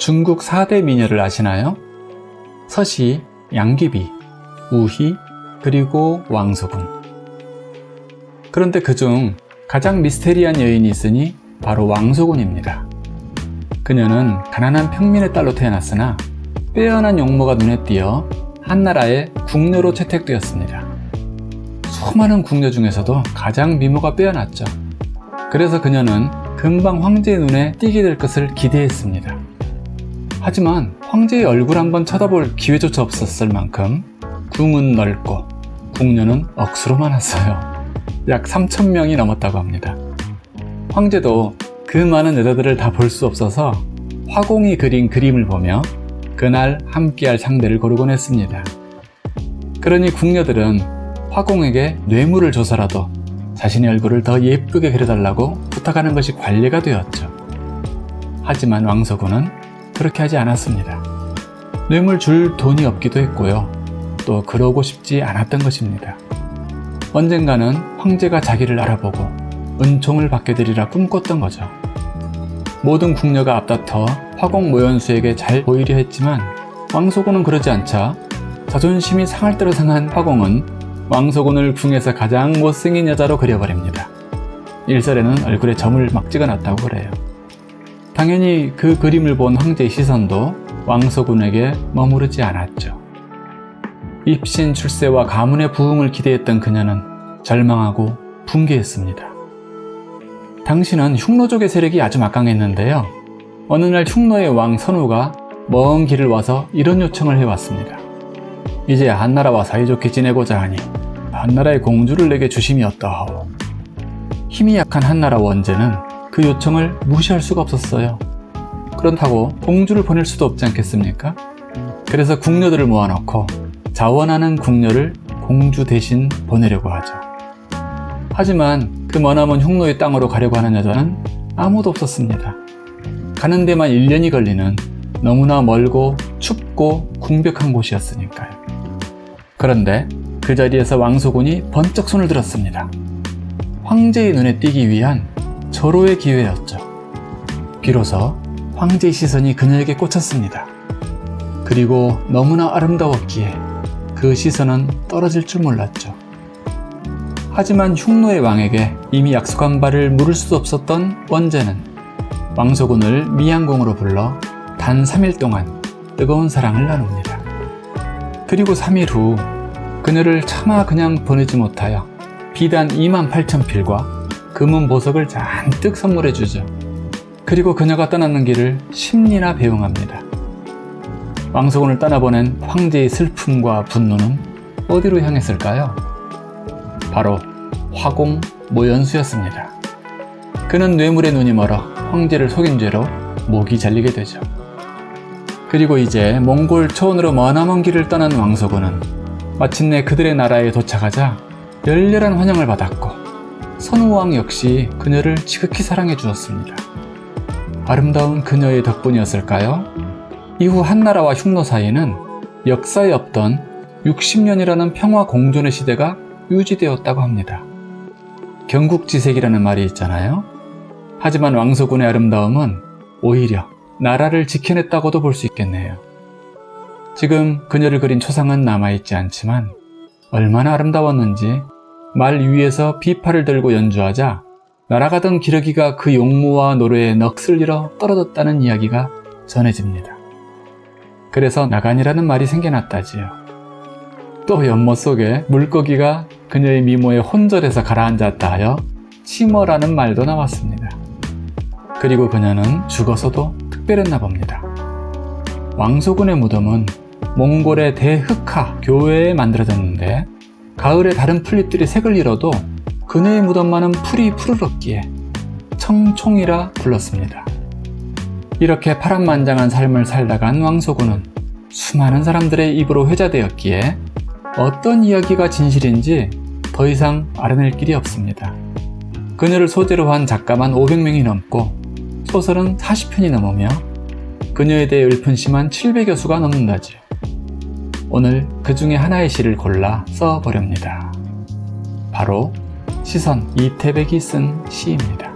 중국 4대 미녀를 아시나요? 서시, 양귀비, 우희, 그리고 왕소군. 그런데 그중 가장 미스테리한 여인이 있으니 바로 왕소군입니다. 그녀는 가난한 평민의 딸로 태어났으나 빼어난 용모가 눈에 띄어 한나라의 궁녀로 채택되었습니다. 수많은 궁녀 중에서도 가장 미모가 빼어났죠. 그래서 그녀는 금방 황제의 눈에 띄게 될 것을 기대했습니다. 하지만 황제의 얼굴 한번 쳐다볼 기회조차 없었을 만큼 궁은 넓고 궁녀는 억수로 많았어요. 약 3천명이 넘었다고 합니다. 황제도 그 많은 여자들을 다 볼 수 없어서 화공이 그린 그림을 보며 그날 함께할 상대를 고르곤 했습니다. 그러니 궁녀들은 화공에게 뇌물을 줘서라도 자신의 얼굴을 더 예쁘게 그려달라고 부탁하는 것이 관례가 되었죠. 하지만 왕서군은 그렇게 하지 않았습니다. 뇌물 줄 돈이 없기도 했고요. 또 그러고 싶지 않았던 것입니다. 언젠가는 황제가 자기를 알아보고 은총을 받게 되리라 꿈꿨던 거죠. 모든 궁녀가 앞다퉈 화공 모연수에게 잘 보이려 했지만 왕소군은 그러지 않자 자존심이 상할 대로 상한 화공은 왕소군을 궁에서 가장 못생긴 여자로 그려버립니다. 일설에는 얼굴에 점을 막 찍어놨다고 그래요. 당연히 그 그림을 본 황제의 시선도 왕소군에게 머무르지 않았죠. 입신 출세와 가문의 부흥을 기대했던 그녀는 절망하고 붕괴했습니다. 당시는 흉노족의 세력이 아주 막강했는데요. 어느 날 흉노의 왕 선우가 먼 길을 와서 이런 요청을 해왔습니다. 이제 한나라와 사이좋게 지내고자 하니 한나라의 공주를 내게 주심이 어떠하오. 힘이 약한 한나라 원제는 그 요청을 무시할 수가 없었어요. 그렇다고 공주를 보낼 수도 없지 않겠습니까? 그래서 궁녀들을 모아놓고 자원하는 궁녀를 공주 대신 보내려고 하죠. 하지만 그 머나먼 흉노의 땅으로 가려고 하는 여자는 아무도 없었습니다. 가는 데만 1년이 걸리는 너무나 멀고 춥고 궁벽한 곳이었으니까요. 그런데 그 자리에서 왕소군이 번쩍 손을 들었습니다. 황제의 눈에 띄기 위한 절호의 기회였죠. 비로소 황제의 시선이 그녀에게 꽂혔습니다. 그리고 너무나 아름다웠기에 그 시선은 떨어질 줄 몰랐죠. 하지만 흉노의 왕에게 이미 약속한 바를 물을 수 없었던 원제는 왕소군을 미양궁으로 불러 단 3일 동안 뜨거운 사랑을 나눕니다. 그리고 3일 후 그녀를 차마 그냥 보내지 못하여 비단 2만 8천 필과 금은 보석을 잔뜩 선물해 주죠. 그리고 그녀가 떠나는 길을 10리나 배웅합니다. 왕소군을 떠나보낸 황제의 슬픔과 분노는 어디로 향했을까요? 바로 화공 모연수였습니다. 그는 뇌물의 눈이 멀어 황제를 속인 죄로 목이 잘리게 되죠. 그리고 이제 몽골 초원으로 머나먼 길을 떠난 왕소군은 마침내 그들의 나라에 도착하자 열렬한 환영을 받았고 선우왕 역시 그녀를 지극히 사랑해 주었습니다. 아름다운 그녀의 덕분이었을까요? 이후 한나라와 흉노 사이에는 역사에 없던 60년이라는 평화 공존의 시대가 유지되었다고 합니다. 경국지색이라는 말이 있잖아요. 하지만 왕소군의 아름다움은 오히려 나라를 지켜냈다고도 볼 수 있겠네요. 지금 그녀를 그린 초상은 남아있지 않지만 얼마나 아름다웠는지 말 위에서 비파를 들고 연주하자 날아가던 기러기가 그 용모와 노래에 넋을 잃어 떨어졌다는 이야기가 전해집니다. 그래서 나간이라는 말이 생겨났다지요. 또 연못 속에 물고기가 그녀의 미모에 혼절해서 가라앉았다 하여 치머라는 말도 나왔습니다. 그리고 그녀는 죽어서도 특별했나 봅니다. 왕소군의 무덤은 몽골의 대흑하 교회에 만들어졌는데 가을에 다른 풀잎들이 색을 잃어도 그녀의 무덤만은 풀이 푸르렀기에 청총이라 불렀습니다. 이렇게 파란만장한 삶을 살다간 왕소군은 수많은 사람들의 입으로 회자되었기에 어떤 이야기가 진실인지 더 이상 알아낼 길이 없습니다. 그녀를 소재로 한 작가만 500명이 넘고 소설은 40편이 넘으며 그녀에 대해 읊은 시만 700여 수가 넘는다지요. 오늘 그 중에 하나의 시를 골라 써보렵니다. 바로 시선 이태백이 쓴 시입니다.